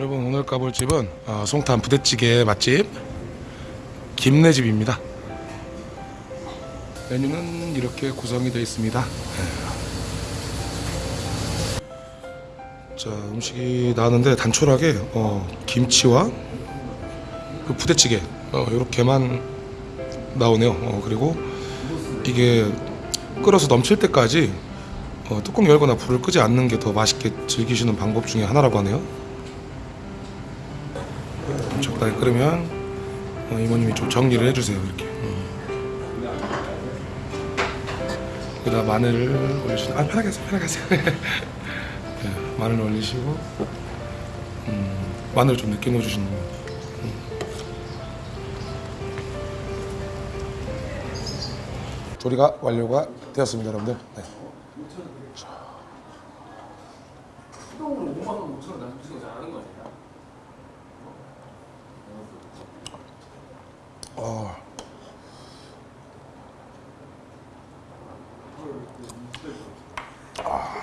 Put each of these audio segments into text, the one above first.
여러분 오늘 가볼 집은 어, 송탄 부대찌개 맛집 김내집입니다. 메뉴는 이렇게 구성이 되어 있습니다. 네. 자 음식이 나왔는데 단촐하게 어, 김치와 그 부대찌개 어, 이렇게만 나오네요. 어, 그리고 이게 끓어서 넘칠 때까지 어, 뚜껑 열거나 불을 끄지 않는 게 더 맛있게 즐기시는 방법 중에 하나라고 하네요. 적당히 끓으면 어, 이모님이 좀 정리를 해주세요 이렇게. 음. 여기다 마늘을 올리시고 아 편하게 하세요 편하게 하세요. 네, 마늘 올리시고 음, 마늘 좀 늦게 넣어주시는 거. 음. 조리가 완료가 되었습니다 여러분들. 네. 어. 아.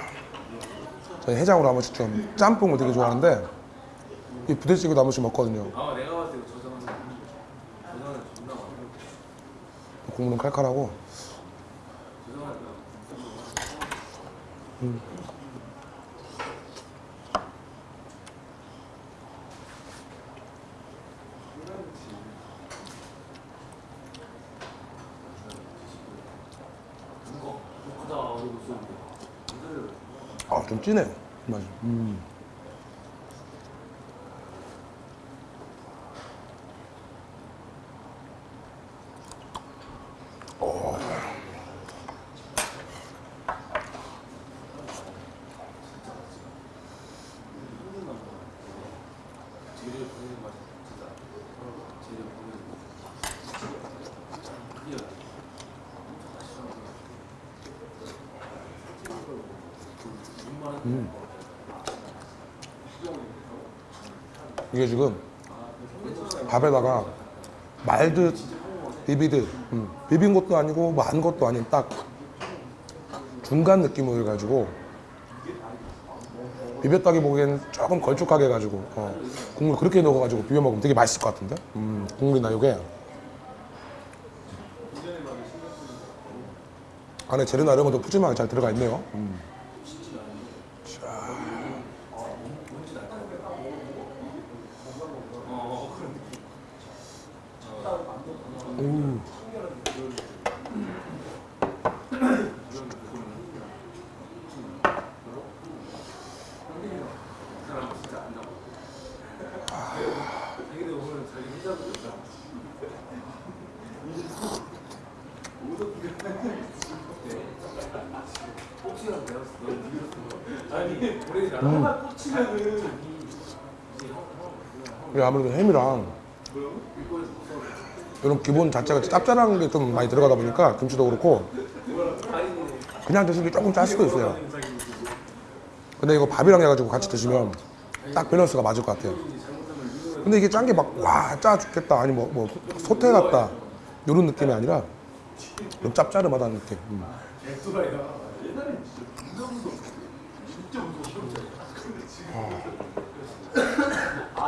저희 해장으로 한 번씩 좀 짬뽕을 되게 좋아하는데 이 부대찌개도 한 번씩 먹거든요. 아 국물은 칼칼하고 저장은 이거 크다 그리고 쏘는데 아 좀 진해요. 맛이. 음. 제일 보이는 맛이 진짜 제일 보이는 맛 이어 이게 지금 밥에다가 말듯 비비듯 음, 비빈 것도 아니고 뭐 안 것도 아닌 딱 중간 느낌을 가지고 비볐다기 보기에는 조금 걸쭉하게 해가지고 어, 국물 그렇게 넣어가지고 비벼 먹으면 되게 맛있을 것 같은데 음, 국물이나 요게 안에 재료나 이런 것도 푸짐하게 잘 들어가 있네요 음. 음. 자기들 오늘 자기 회사도 있다 너 니가 아니 우리 나 하나 꽂히면은 이게 아무래도 햄이랑 이런 기본 자체가 짭짤한 게 좀 많이 들어가다 보니까 김치도 그렇고 그냥 드시기 조금 짤 수도 있어요. 근데 이거 밥이랑 해가지고 같이 드시면 딱 밸런스가 맞을 것 같아요. 근데 이게 짠 게 막 와 짜 죽겠다. 아니 뭐, 뭐 소태 같다. 이런 느낌이 아니라 좀 짭짤하다는 느낌. 음.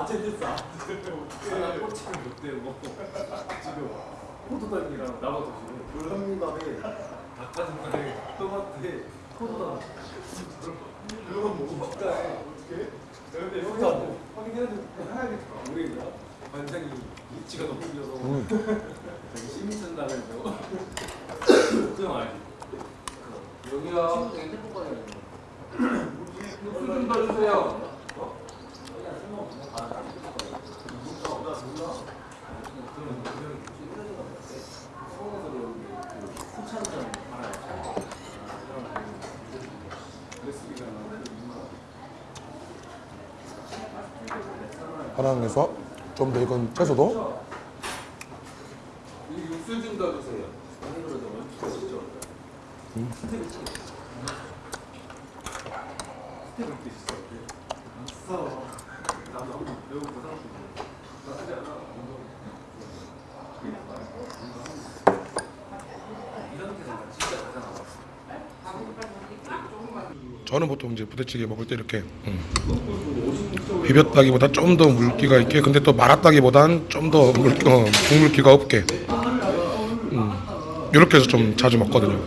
아젠데스 하나 꽂히면 못돼 뭐 지금 포도당이랑 나가도 지금 불합리밥에 닭가슴살에 토마토에 포도당 이런 거 먹어볼까 근데 여기서 확인해야지 하얀게 모르겠다 관장이 입지가 너무 길어서 자기 시민천당에서 수영 알지? 여기야 육수 좀 넣어주세요 하나에서 좀더 이건 채소도? 육수 좀 넣어주세요. 저는 보통 이제 부대찌개 먹을 때 이렇게 음, 비볐다기보다 좀 더 물기가 있게 근데 또 말았다기보단 좀 더 물기, 어, 국물기가 없게 음, 이렇게 해서 좀 자주 먹거든요.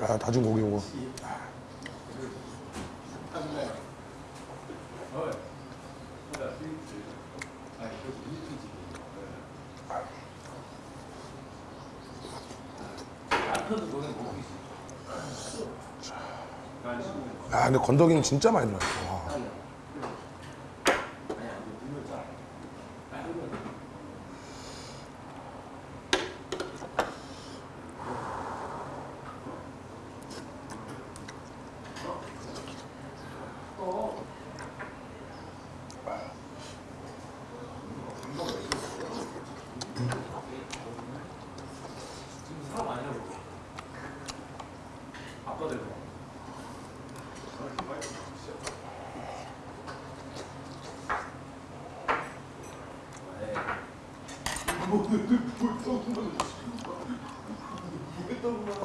야 다진 고기 이거. 야 근데 건더기는 진짜 많이 들어있어.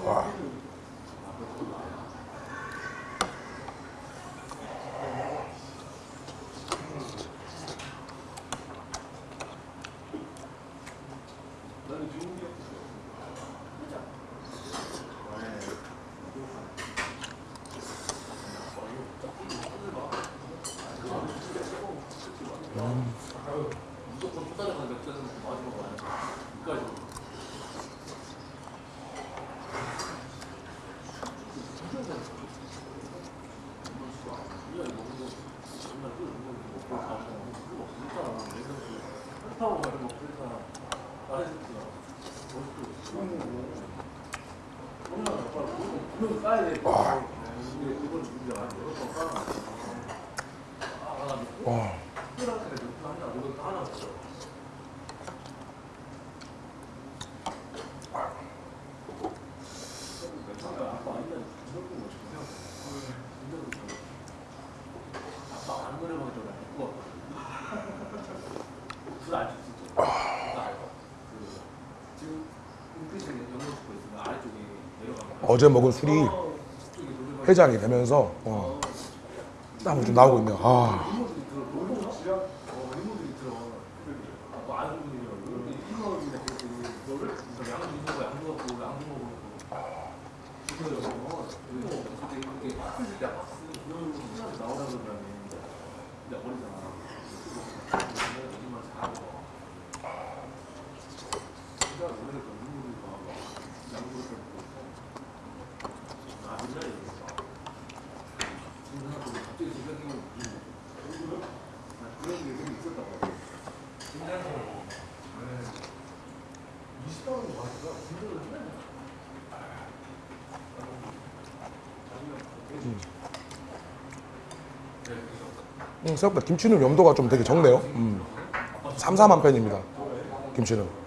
哇 와. 와. 어제 먹은 술이 해장이 되면서 어, 땀이 좀 나오고 있네요. 아. 음, 생각보다 김치는 염도가 좀 되게 적네요. 음. 삼삼한 편입니다. 김치는.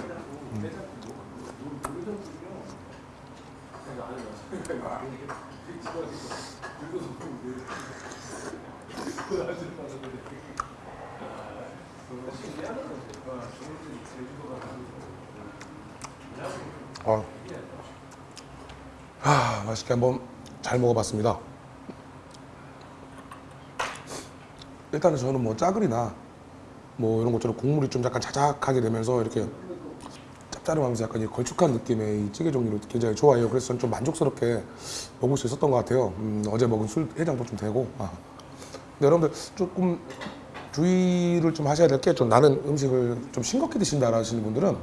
어. 아, 맛있게 한번 잘 먹어봤습니다. 일단은 저는 뭐 짜글이나 뭐 이런 것처럼 국물이 좀 약간 자작하게 되면서 이렇게 짭짤하면서 약간 이 걸쭉한 느낌의 이 찌개 종류를 굉장히 좋아해요. 그래서 저는 좀 만족스럽게 먹을 수 있었던 것 같아요. 음, 어제 먹은 술 해장도 좀 되고. 아. 근데 여러분들 조금 주의를 좀 하셔야 될 게 좀 나는 음식을 좀 싱겁게 드신다 하시는 분들은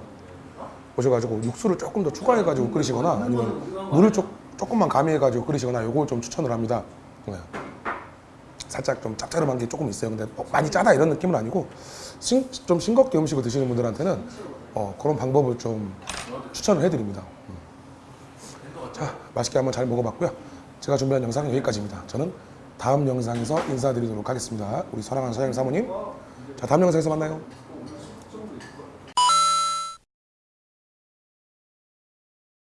오셔가지고 육수를 조금 더 추가해가지고 끓이시거나 아니면 물을 조, 조금만 가미해가지고 끓이시거나 요걸 좀 추천을 합니다. 네. 살짝 좀 짭짤한 게 조금 있어요. 근데 뭐 많이 짜다 이런 느낌은 아니고 싱, 좀 싱겁게 음식을 드시는 분들한테는 어, 그런 방법을 좀 추천을 해드립니다. 음. 자, 맛있게 한번 잘 먹어봤고요. 제가 준비한 영상은 여기까지입니다. 저는 다음 영상에서 인사드리도록 하겠습니다. 우리 사랑하는 사장님 사모님. 자, 다음 영상에서 만나요.